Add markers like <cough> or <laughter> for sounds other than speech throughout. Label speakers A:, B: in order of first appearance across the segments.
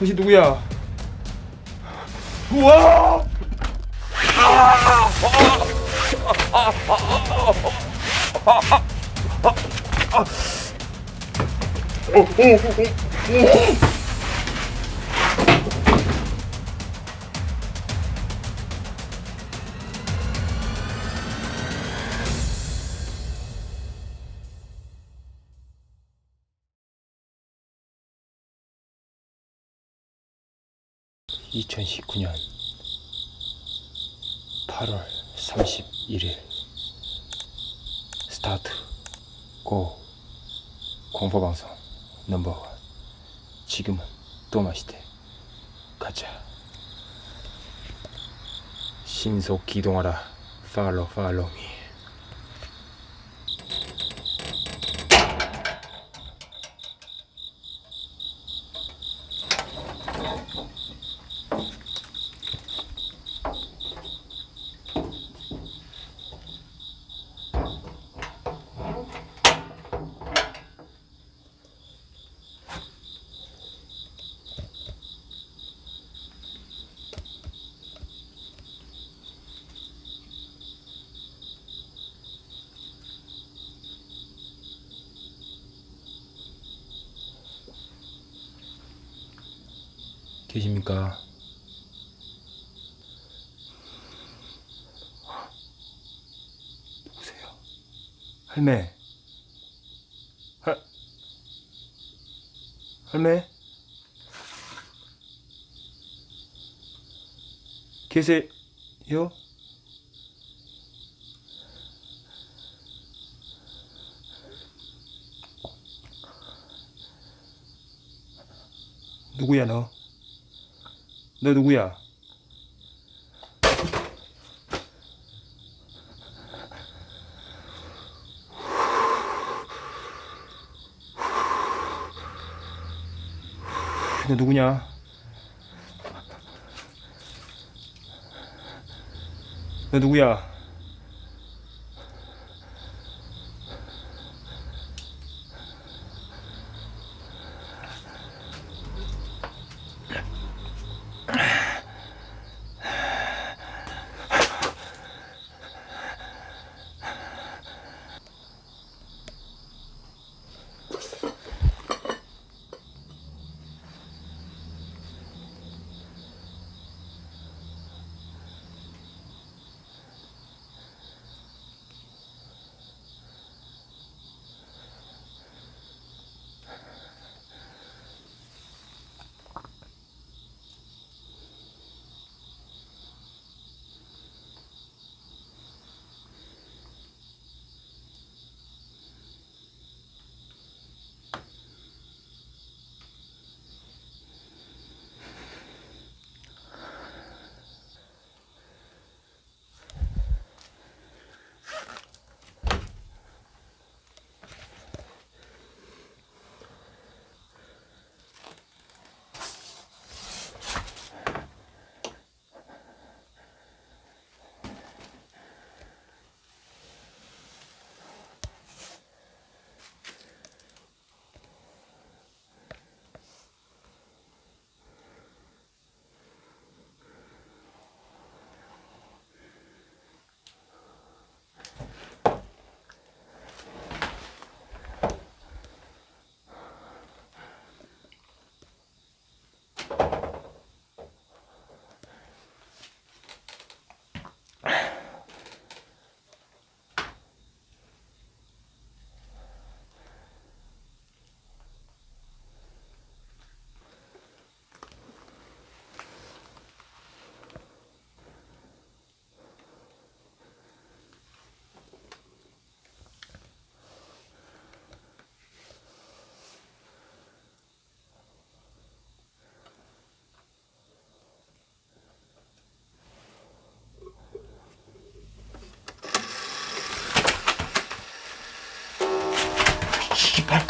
A: 당신 누구야? 우와! (2019년 8월 31일) 스타트 고 공포방송 넘버원. 지금은 또 마시대. 가자. 신속 기동하라. 팔로 팔로미 계십니까? 누구세요? 할매. 할 할매? 계세요? 누구야 너? 너 누구야? 너 누구냐? 너 누구야?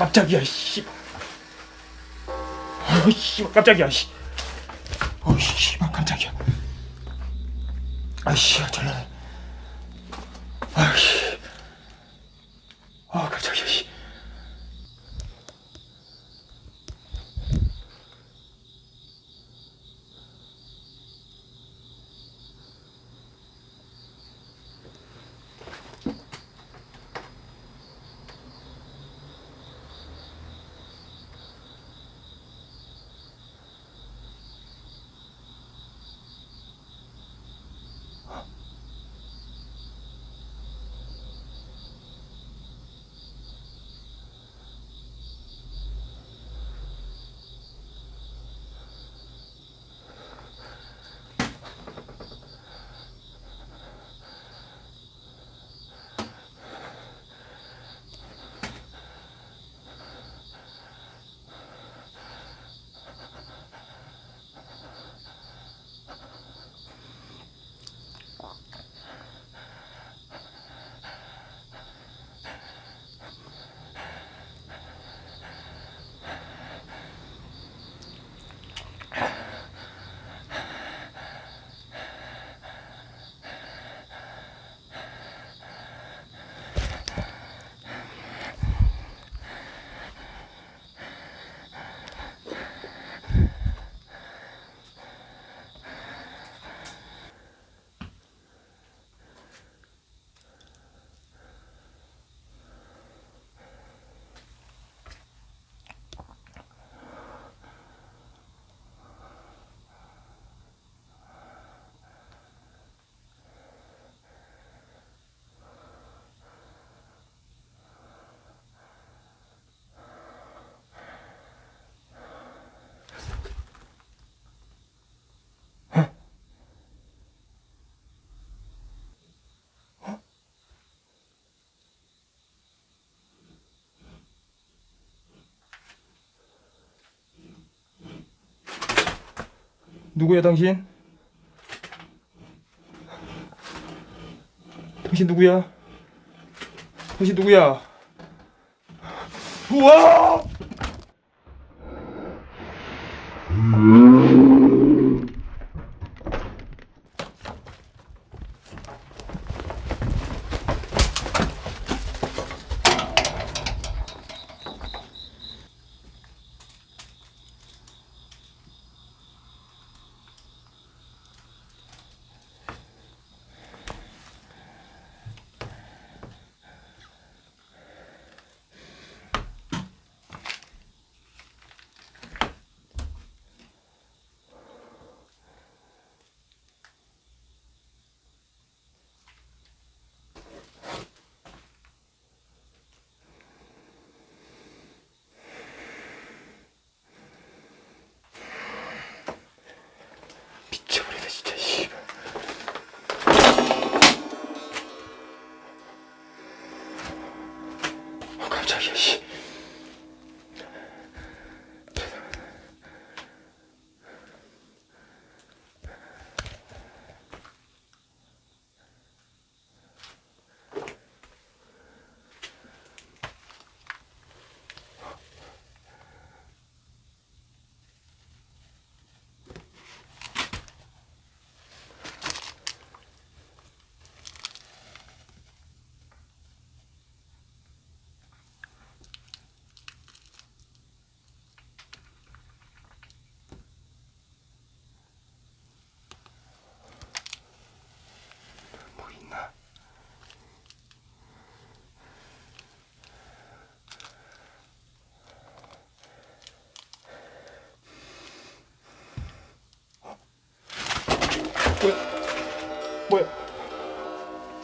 A: 깜짝이야 씨. 아유 씨발 깜짝이야 씨. 어 씨발 깜짝이야. 아이씨 전라네. 누구야 당신? 당신 누구야? 당신 누구야? 우와!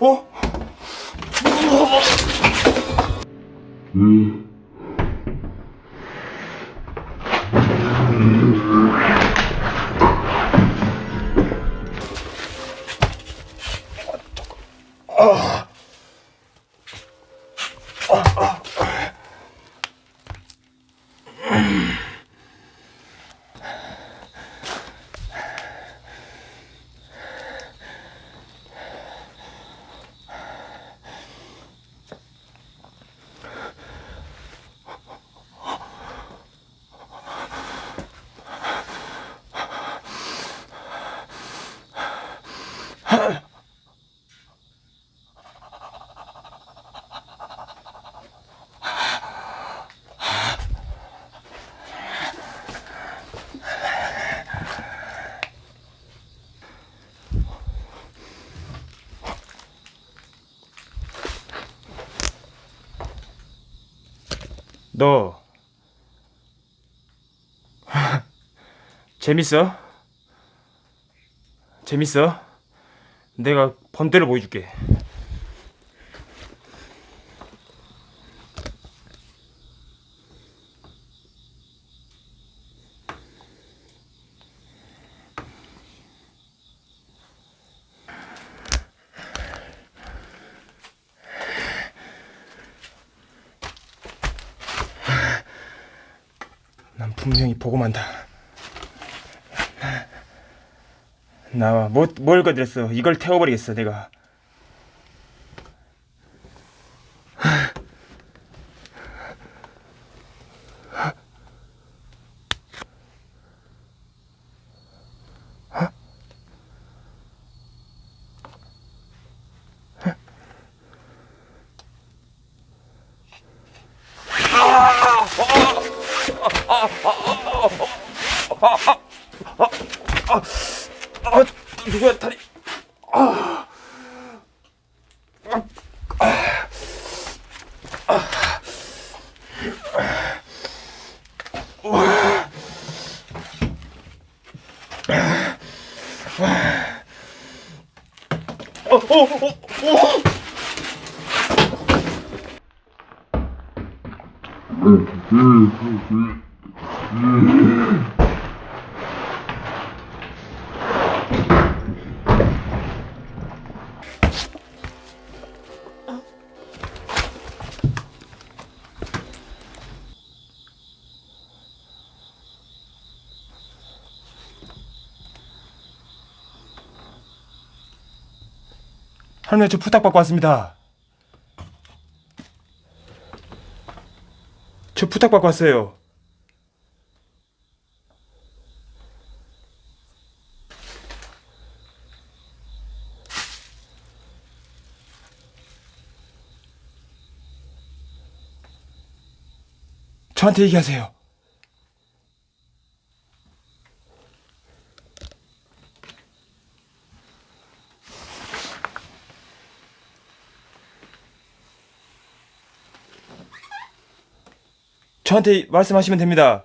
A: 어? 너 <laughs> 재밌어? 재밌어? 내가 번대를 보여줄게. 난 분명히 보고 만다. 나와 뭐, 뭘 거들었어? 이걸 태워버리겠어 내가. 아 다리 아, 어, 어, 어, 어. 저 부탁받고 왔습니다. 저 부탁받고 왔어요. 저한테 얘기하세요. 저한테 말씀하시면 됩니다.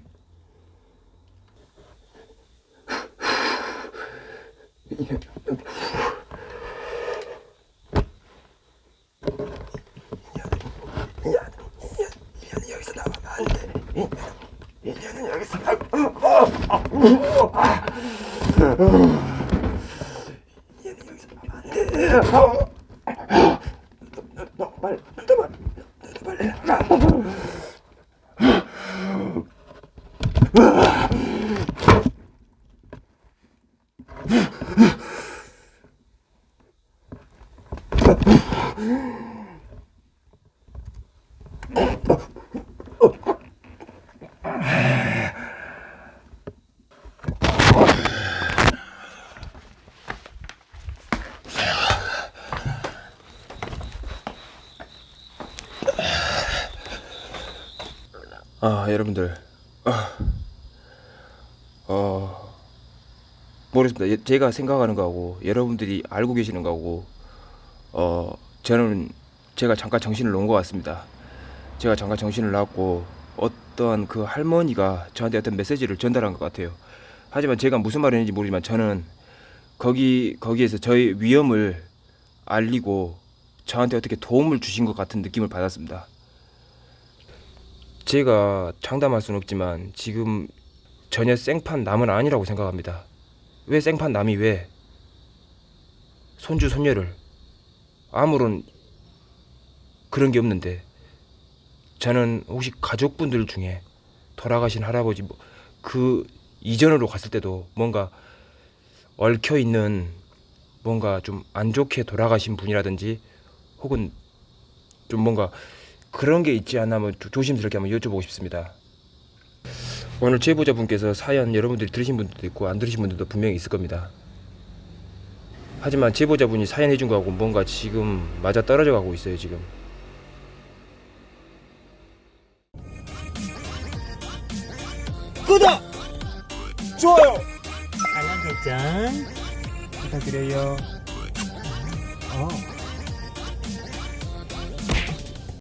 A: 아 여러분들. 아, 어. 모르겠습니다. 예, 제가 생각하는 거하고 여러분들이 알고 계시는 거하고 어 저는 제가 잠깐 정신을 놓은 것 같습니다. 제가 잠깐 정신을 놨고 어떠한 그 할머니가 저한테 어떤 메시지를 전달한 것 같아요. 하지만 제가 무슨 말을 했는지 모르지만 저는 거기 거기에서 저의 위험을 알리고 저한테 어떻게 도움을 주신 것 같은 느낌을 받았습니다 제가 장담할 수는 없지만 지금 전혀 생판 남은 아니라고 생각합니다. 왜 생판 남이 왜? 손주 손녀를. 아무런 그런 게 없는데. 저는 혹시 가족분들 중에 돌아가신 할아버지 뭐 그 이전으로 갔을 때도 뭔가 얽혀 있는 뭔가 좀 안 좋게 돌아가신 분이라든지 혹은 좀 뭔가 그런 게 있지 않나 한번 조- 조심스럽게 한번 여쭤보고 싶습니다. 오늘 제보자분께서 사연 여러분들이 들으신 분들도 있고 안 들으신 분들도 분명히 있을 겁니다. 하지만 제보자분이 사연 해준 거하고 뭔가 지금 맞아 떨어져 가고 있어요 지금.
B: 구독, 좋아요.
C: 알람 설정
A: 부탁드려요.
C: 어